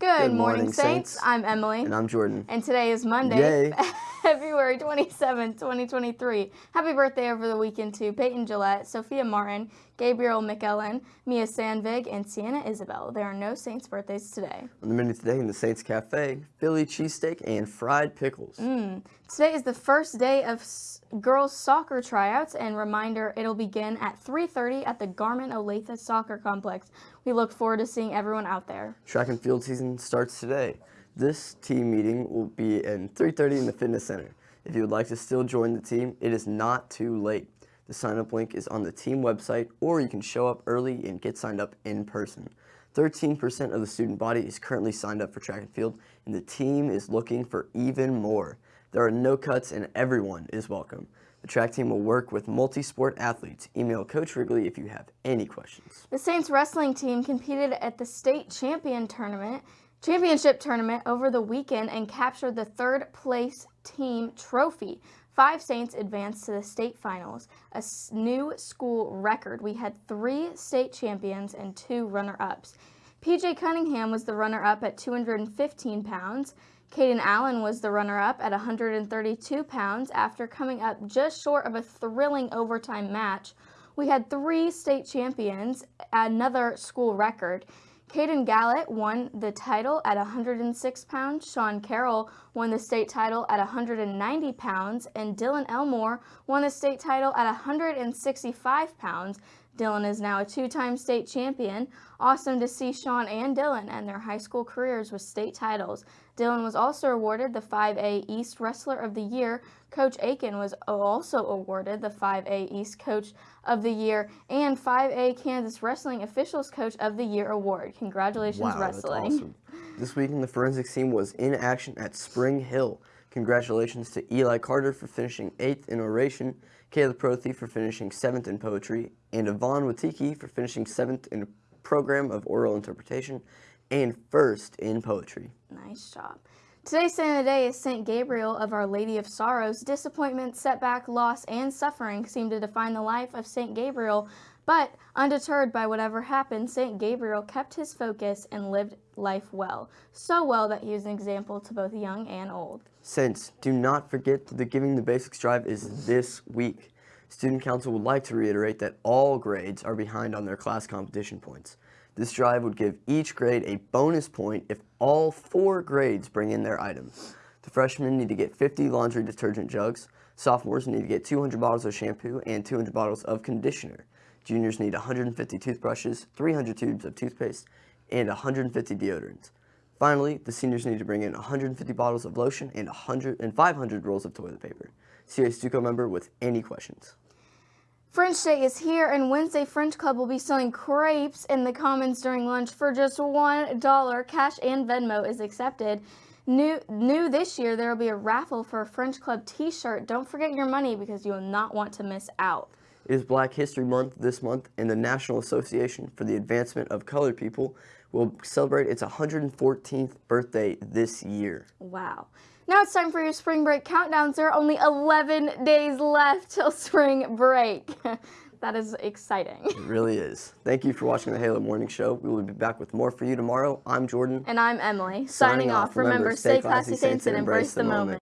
Good, morning, Saints. I'm Emily. And I'm Jordan. And today is Monday, Yay. February 27, 2023. Happy birthday over the weekend to Peyton Gillette, Sophia Martin, Gabriel McEllen, Mia Sandvig, and Sienna Isabel. There are no Saints birthdays today. On the menu today in the Saints Cafe, Philly cheesesteak and fried pickles. Mm. Today is the first day of girls soccer tryouts and reminder it'll begin at 3.30 at the Garmin Olathe Soccer Complex. We look forward to seeing everyone out there. Track and field season starts today. This team meeting will be at 3.30 in the fitness center. If you would like to still join the team, it is not too late. The sign-up link is on the team website, or you can show up early and get signed up in person. 13% of the student body is currently signed up for track and field, and the team is looking for even more. There are no cuts and everyone is welcome. The track team will work with multi-sport athletes. Email Coach Wrigley if you have any questions. The Saints wrestling team competed at the state champion tournament, championship tournament over the weekend and captured the third place team trophy. Five Saints advanced to the state finals, a new school record. We had three state champions and two runner-ups. PJ Cunningham was the runner-up at 215 pounds. Caden Allen was the runner-up at 132 pounds after coming up just short of a thrilling overtime match. We had three state champions, another school record. Caden Gallett won the title at 106 pounds, Sean Carroll won the state title at 190 pounds, and Dylan Elmore won the state title at 165 pounds. Dylan is now a two-time state champion. Awesome to see Sean and Dylan and their high school careers with state titles. Dylan was also awarded the 5A East Wrestler of the Year. Coach Aiken was also awarded the 5A East Coach of the Year and 5A Kansas Wrestling Officials Coach of the Year award. Congratulations, wow, Wrestling. Awesome. This weekend, the forensics team was in action at Spring Hill. Congratulations to Eli Carter for finishing 8th in oration, Kayla Prothy for finishing 7th in poetry, and Yvonne Watiki for finishing 7th in a program of oral interpretation and 1st in poetry. Nice job. Today's saint of the day is St. Gabriel of Our Lady of Sorrows. Disappointment, setback, loss, and suffering seem to define the life of St. Gabriel, but undeterred by whatever happened, St. Gabriel kept his focus and lived life well. So well that he was an example to both young and old. Saints, do not forget that the Giving the Basics Drive is this week. Student Council would like to reiterate that all grades are behind on their class competition points. This drive would give each grade a bonus point if all four grades bring in their items. The freshmen need to get 50 laundry detergent jugs, sophomores need to get 200 bottles of shampoo and 200 bottles of conditioner. Juniors need 150 toothbrushes, 300 tubes of toothpaste, and 150 deodorants. Finally, the seniors need to bring in 150 bottles of lotion and, 100, and 500 rolls of toilet paper. See a Stuco member with any questions. French Day is here and Wednesday French Club will be selling crepes in the Commons during lunch for just $1. Cash and Venmo is accepted. New, new this year, there will be a raffle for a French Club t-shirt. Don't forget your money because you will not want to miss out. It is Black History Month this month and the National Association for the Advancement of Colored People will celebrate its 114th birthday this year. Wow. Now it's time for your spring break countdowns. There are only 11 days left till spring break. that is exciting. It really is. Thank you for watching the Halo Morning Show. We will be back with more for you tomorrow. I'm Jordan. And I'm Emily. Signing, Signing off. Remember, stay classy, saints, and embrace the moment.